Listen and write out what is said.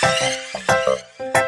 ちょっと。